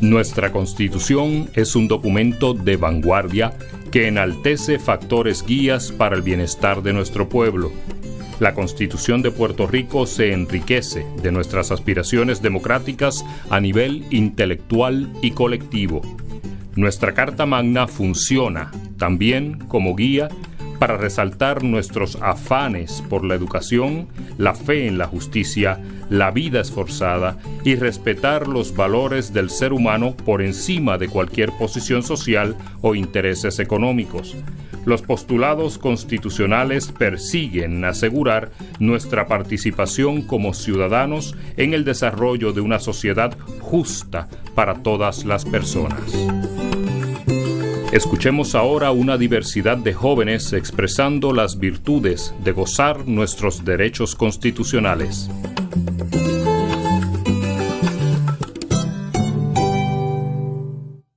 Nuestra Constitución es un documento de vanguardia que enaltece factores guías para el bienestar de nuestro pueblo. La Constitución de Puerto Rico se enriquece de nuestras aspiraciones democráticas a nivel intelectual y colectivo. Nuestra Carta Magna funciona también como guía para resaltar nuestros afanes por la educación, la fe en la justicia, la vida esforzada y respetar los valores del ser humano por encima de cualquier posición social o intereses económicos. Los postulados constitucionales persiguen asegurar nuestra participación como ciudadanos en el desarrollo de una sociedad justa para todas las personas. Escuchemos ahora una diversidad de jóvenes expresando las virtudes de gozar nuestros derechos constitucionales.